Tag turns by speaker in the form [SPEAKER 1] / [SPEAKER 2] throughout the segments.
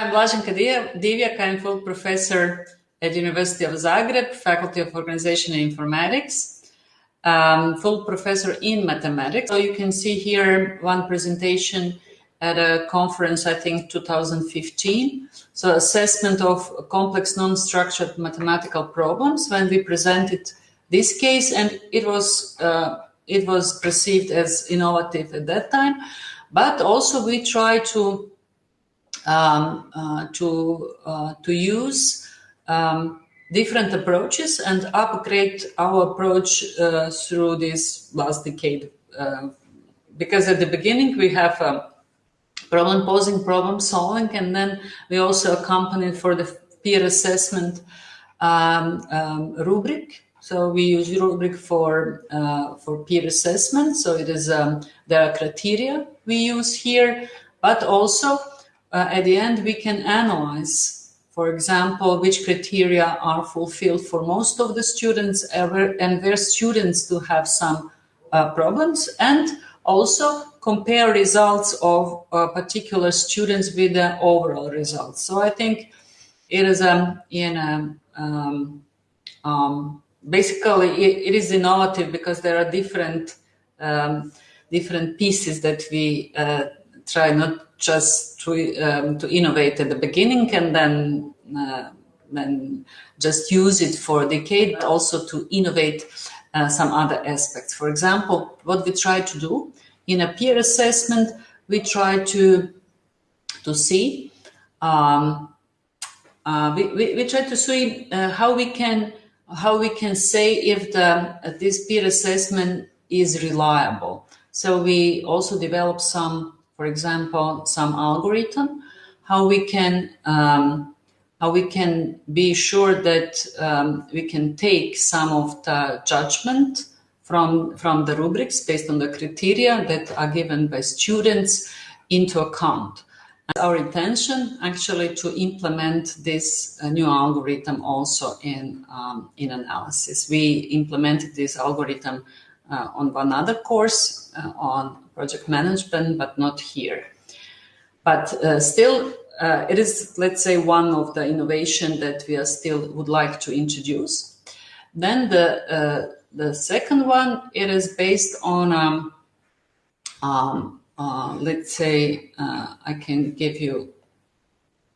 [SPEAKER 1] I'm Blaženka Divjak, I'm full professor at University of Zagreb, Faculty of Organization and Informatics, um, full professor in mathematics. So you can see here one presentation at a conference, I think 2015. So assessment of complex non-structured mathematical problems when we presented this case and it was, uh, it was perceived as innovative at that time. But also we try to um, uh, to uh, to use um, different approaches and upgrade our approach uh, through this last decade. because at the beginning we have um, problem posing, problem solving, and then we also accompanied for the peer assessment um, um, rubric. So we use rubric for uh, for peer assessment. So it is um, there are criteria we use here, but also uh, at the end we can analyze, for example, which criteria are fulfilled for most of the students ever, and where students do have some uh, problems, and also compare results of uh, particular students with the overall results. So I think it is um, in a, um, um, basically it, it is innovative because there are different um, different pieces that we uh, try not just to um, to innovate at the beginning and then uh, then just use it for a decade, but also to innovate uh, some other aspects. For example, what we try to do in a peer assessment, we try to to see um, uh, we, we, we, try to see uh, how we can how we can say if the this peer assessment is reliable. So we also develop some for example, some algorithm, how we can um, how we can be sure that um, we can take some of the judgment from from the rubrics based on the criteria that are given by students into account. Our intention actually to implement this uh, new algorithm also in um, in analysis. We implemented this algorithm uh, on one other course uh, on project management, but not here. But uh, still, uh, it is, let's say, one of the innovation that we are still would like to introduce. Then the uh, the second one, it is based on, um, um, uh, let's say, uh, I can give you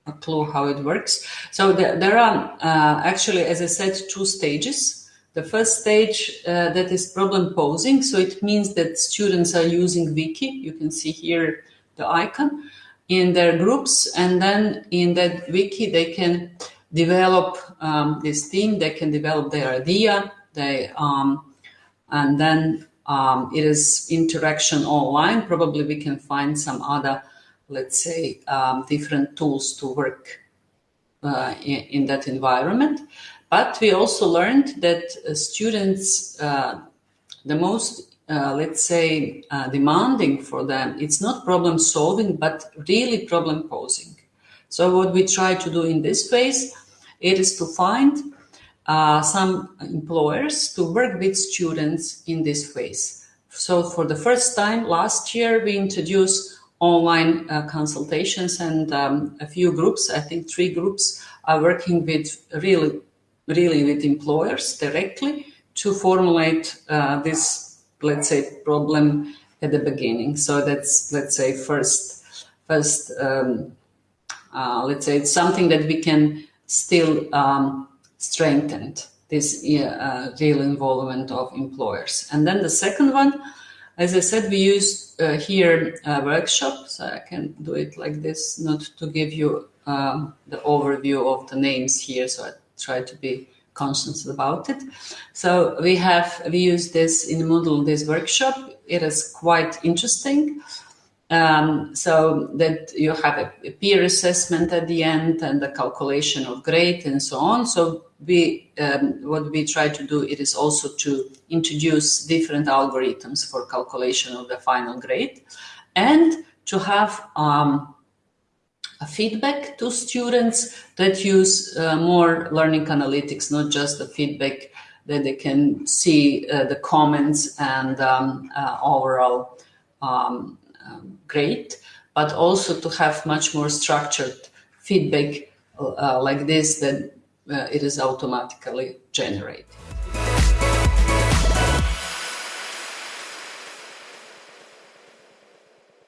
[SPEAKER 1] a clue how it works. So there, there are actually, as I said, two stages the first stage uh, that is problem posing. So it means that students are using Wiki. You can see here the icon in their groups. And then in that Wiki, they can develop um, this theme. They can develop their idea. They, um, and then um, it is interaction online. Probably we can find some other, let's say, um, different tools to work uh, in, in that environment. But we also learned that uh, students, uh, the most, uh, let's say, demanding for them, it's not problem solving, but really problem posing. So what we try to do in this phase, it is to find uh, some employers to work with students in this phase. So for the first time last year, we introduced online uh, consultations and um, a few groups, I think three groups are working with really really with employers directly to formulate uh, this, let's say, problem at the beginning. So that's, let's say, first, first, um, uh, let's say, it's something that we can still um, strengthen this uh, real involvement of employers. And then the second one, as I said, we use uh, here a workshop, so I can do it like this, not to give you um, the overview of the names here. So I try to be conscious about it. So we have, we use this in Moodle, this workshop. It is quite interesting. Um, so that you have a, a, peer assessment at the end and the calculation of grade and so on. So we, um, what we try to do it is also to introduce different algorithms for calculation of the final grade and to have um, feedback to students that use uh, more learning analytics, not just the feedback that they can see uh, the comments and um, uh, overall um, um, grade, but also to have much more structured feedback uh, like this, that uh, it is automatically generated.